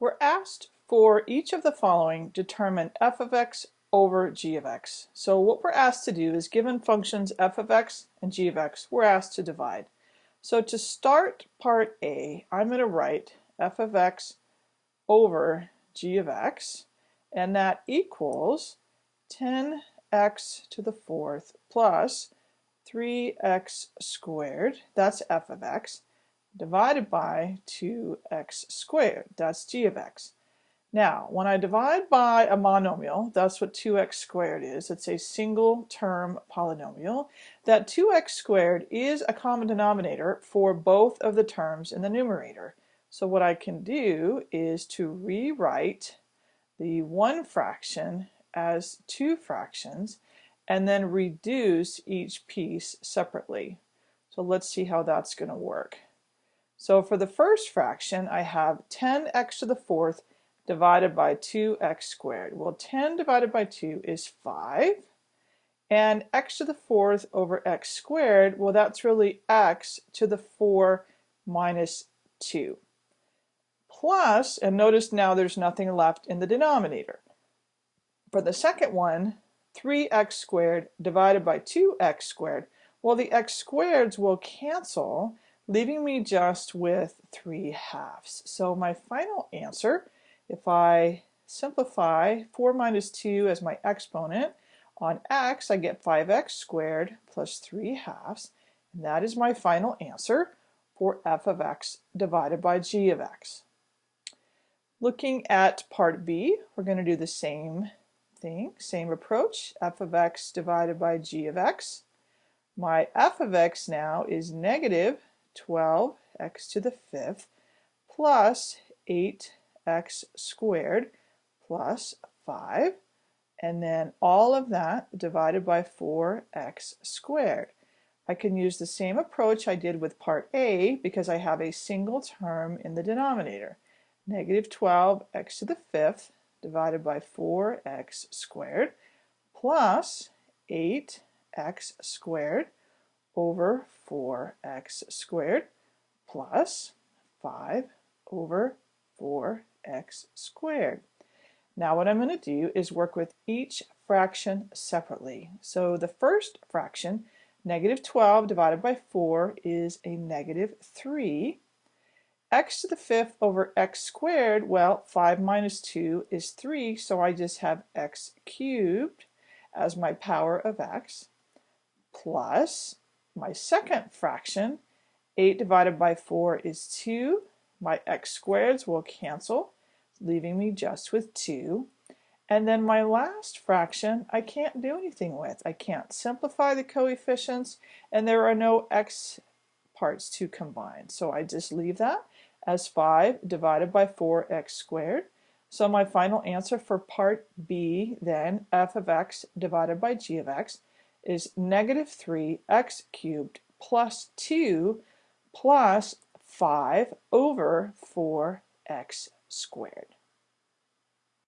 We're asked for each of the following determine f of x over g of x. So what we're asked to do is given functions f of x and g of x, we're asked to divide. So to start part A, I'm going to write f of x over g of x, and that equals 10x to the fourth plus 3x squared, that's f of x, divided by 2x squared. That's g of x. Now, when I divide by a monomial, that's what 2x squared is. It's a single term polynomial. That 2x squared is a common denominator for both of the terms in the numerator. So what I can do is to rewrite the one fraction as two fractions and then reduce each piece separately. So let's see how that's going to work. So for the first fraction, I have 10x to the fourth divided by 2x squared. Well, 10 divided by 2 is 5. And x to the fourth over x squared, well, that's really x to the 4 minus 2. Plus, and notice now there's nothing left in the denominator. For the second one, 3x squared divided by 2x squared, well, the x squareds will cancel, leaving me just with 3 halves. So my final answer, if I simplify 4 minus 2 as my exponent, on x I get 5x squared plus 3 halves, and that is my final answer for f of x divided by g of x. Looking at part B, we're going to do the same thing, same approach, f of x divided by g of x. My f of x now is negative 12x to the fifth plus 8x squared plus 5 and then all of that divided by 4x squared. I can use the same approach I did with part A because I have a single term in the denominator. Negative 12x to the fifth divided by 4x squared plus 8x squared over 4x squared plus 5 over 4x squared. Now what I'm going to do is work with each fraction separately. So the first fraction, negative 12 divided by 4 is a negative 3. x to the fifth over x squared, well 5 minus 2 is 3, so I just have x cubed as my power of x plus my second fraction, 8 divided by 4 is 2. My x squareds will cancel, leaving me just with 2. And then my last fraction, I can't do anything with. I can't simplify the coefficients, and there are no x parts to combine. So I just leave that as 5 divided by 4x squared. So my final answer for part B then, f of x divided by g of x, is negative 3x cubed plus 2 plus 5 over 4x squared.